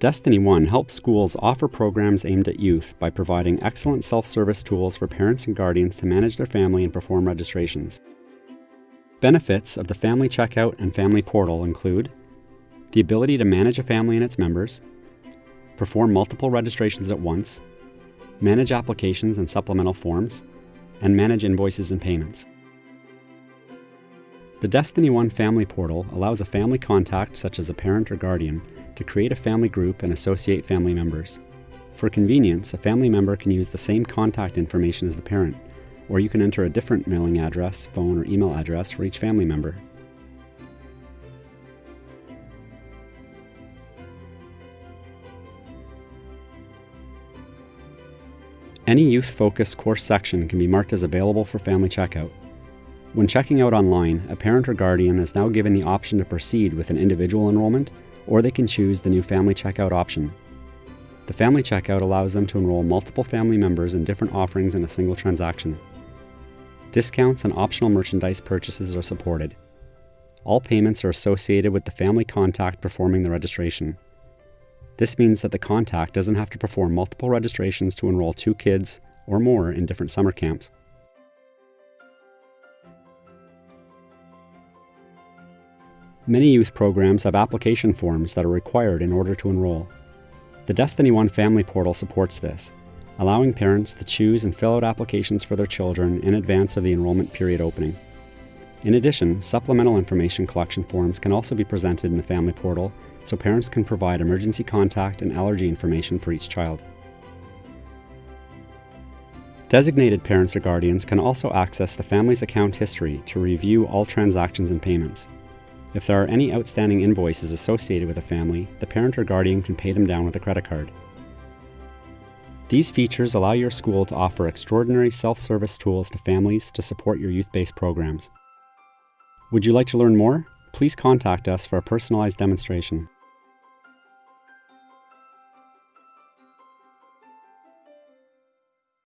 Destiny One helps schools offer programs aimed at youth by providing excellent self-service tools for parents and guardians to manage their family and perform registrations. Benefits of the Family Checkout and Family Portal include the ability to manage a family and its members, perform multiple registrations at once, manage applications and supplemental forms, and manage invoices and payments. The Destiny One Family Portal allows a family contact, such as a parent or guardian, to create a family group and associate family members. For convenience, a family member can use the same contact information as the parent, or you can enter a different mailing address, phone, or email address for each family member. Any youth-focused course section can be marked as available for family checkout. When checking out online, a parent or guardian is now given the option to proceed with an individual enrollment or they can choose the new Family Checkout option. The Family Checkout allows them to enroll multiple family members in different offerings in a single transaction. Discounts and optional merchandise purchases are supported. All payments are associated with the family contact performing the registration. This means that the contact doesn't have to perform multiple registrations to enroll two kids or more in different summer camps. Many youth programs have application forms that are required in order to enroll. The Destiny One Family Portal supports this, allowing parents to choose and fill out applications for their children in advance of the enrollment period opening. In addition, supplemental information collection forms can also be presented in the Family Portal so parents can provide emergency contact and allergy information for each child. Designated parents or guardians can also access the family's account history to review all transactions and payments. If there are any outstanding invoices associated with a family, the parent or guardian can pay them down with a credit card. These features allow your school to offer extraordinary self-service tools to families to support your youth-based programs. Would you like to learn more? Please contact us for a personalized demonstration.